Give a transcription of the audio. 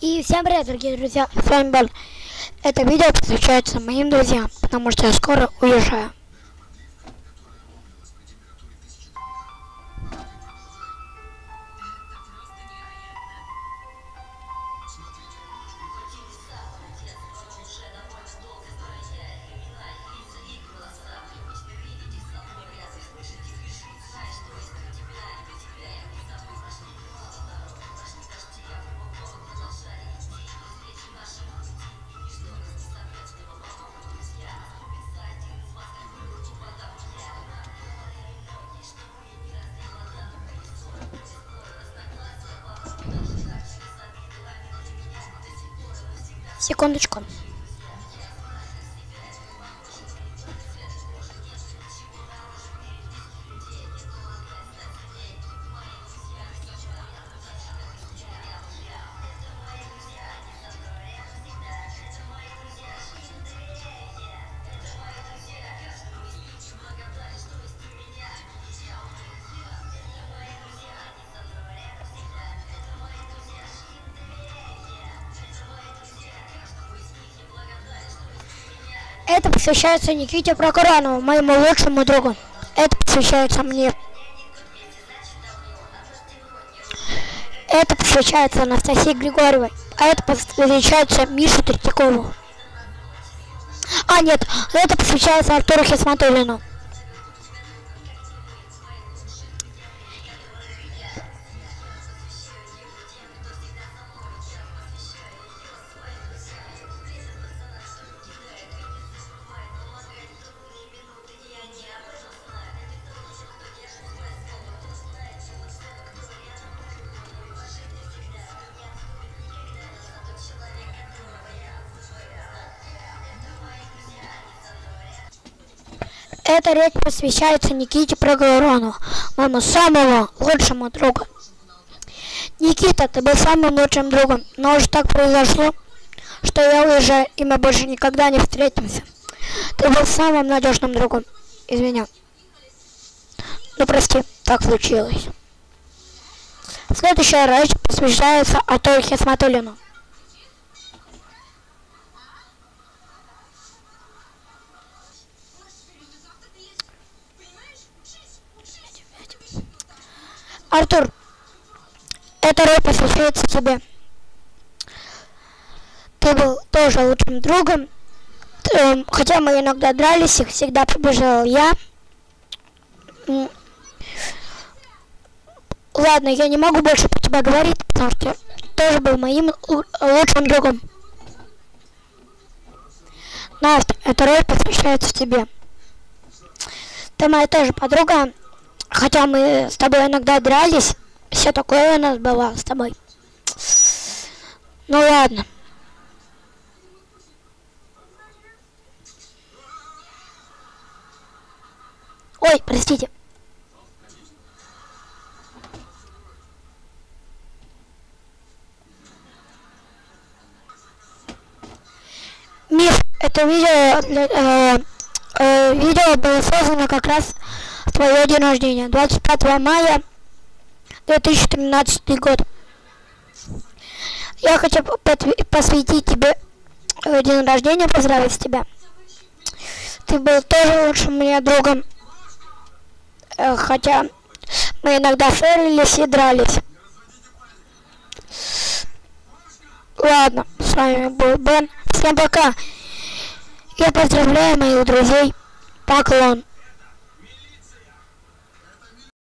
И всем привет, дорогие друзья, с вами Бен. Это видео посвящается моим друзьям, потому что я скоро уезжаю. Секундочку. Это посвящается Никите Прокуранову, моему лучшему другу. Это посвящается мне. Это посвящается Анастасии Григорьевой. А это посвящается Мише Третьякову. А, нет, это посвящается Артуру Хисматуллину. Эта речь посвящается Никите Проговорону, моему самому лучшему другу. Никита, ты был самым лучшим другом, но уже так произошло, что я уезжаю, и мы больше никогда не встретимся. Ты был самым надежным другом. Извини. Ну прости, так случилось. Следующая речь посвящается Атоле Хисматуллину. Артур, эта роль посвящается тебе. Ты был тоже лучшим другом. Ты, хотя мы иногда дрались, их всегда побежал я. Ладно, я не могу больше про тебя говорить, потому что тоже был моим лучшим другом. Настя, эта роль посвящается тебе. Ты моя тоже подруга, Хотя мы с тобой иногда дрались, все такое у нас было с тобой. Ну ладно. Ой, простите. Миф, это видео, э, э, видео было создано как раз твое день рождения, 25 мая 2013 год. Я хочу посвятить тебе э, день рождения, поздравить тебя. Ты был тоже лучшим мне другом, э, хотя мы иногда ссорились и дрались. Ладно, с вами был Бен. Всем пока. Я поздравляю моих друзей. Поклон.